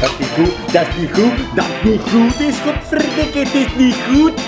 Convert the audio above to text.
Dat is niet goed, dat is niet goed, dat is niet goed is, godverdikke, het is niet goed.